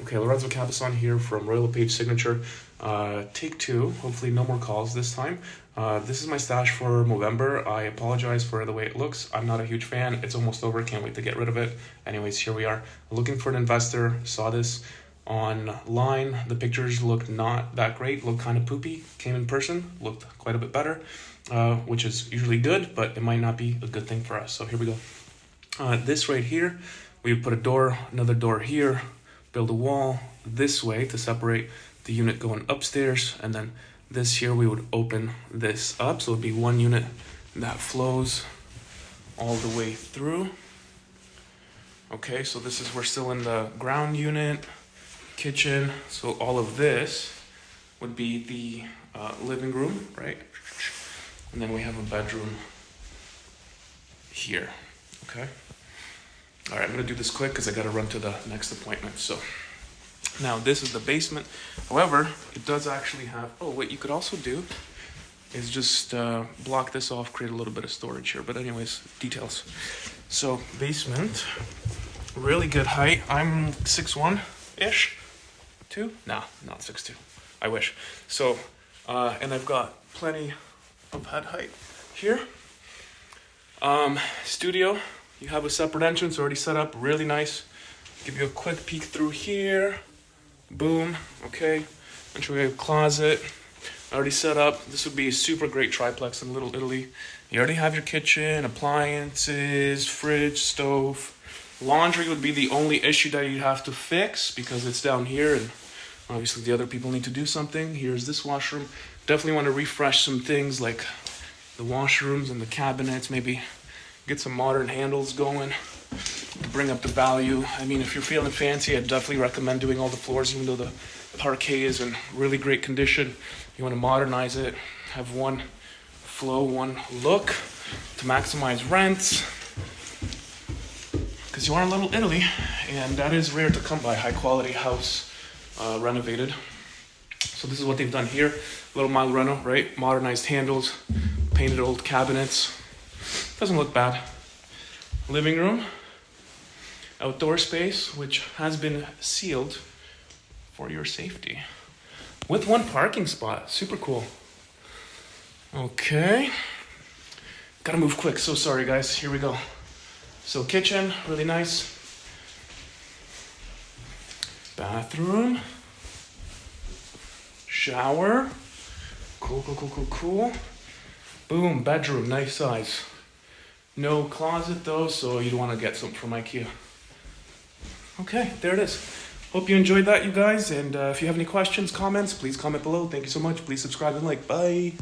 Okay, Lorenzo Cabazon here from Royal LePage Signature. Uh, take two. Hopefully, no more calls this time. Uh, this is my stash for November. I apologize for the way it looks. I'm not a huge fan. It's almost over. Can't wait to get rid of it. Anyways, here we are. Looking for an investor. Saw this online. The pictures looked not that great. Looked kind of poopy. Came in person. Looked quite a bit better, uh, which is usually good, but it might not be a good thing for us. So here we go. Uh, this right here, we put a door, another door here build a wall this way to separate the unit going upstairs and then this here we would open this up. So it would be one unit that flows all the way through. Okay so this is we're still in the ground unit kitchen. So all of this would be the uh, living room right? And then we have a bedroom here okay all right, I'm gonna do this quick because I gotta run to the next appointment. So now this is the basement. However, it does actually have, oh, what you could also do is just uh, block this off, create a little bit of storage here. But anyways, details. So basement, really good height. I'm 6'1"-ish, two? Nah, not 6'2", I wish. So, uh, and I've got plenty of head height here. Um, studio, you have a separate entrance already set up, really nice. Give you a quick peek through here. Boom, okay. Entry closet, already set up. This would be a super great triplex in Little Italy. You already have your kitchen, appliances, fridge, stove. Laundry would be the only issue that you'd have to fix because it's down here and obviously the other people need to do something. Here's this washroom. Definitely want to refresh some things like the washrooms and the cabinets, maybe get some modern handles going to bring up the value. I mean, if you're feeling fancy, I'd definitely recommend doing all the floors, even though the parquet is in really great condition. You want to modernize it, have one flow, one look to maximize rents. Because you are in Little Italy, and that is rare to come by, high quality house uh, renovated. So this is what they've done here. Little mild reno, right? Modernized handles, painted old cabinets, doesn't look bad. Living room, outdoor space, which has been sealed for your safety. With one parking spot, super cool. Okay, gotta move quick, so sorry guys, here we go. So kitchen, really nice. Bathroom. Shower. Cool, cool, cool, cool, cool. Boom, bedroom, nice size. No closet though, so you'd want to get some from Ikea. Okay, there it is. Hope you enjoyed that, you guys. And uh, if you have any questions, comments, please comment below. Thank you so much. Please subscribe and like. Bye.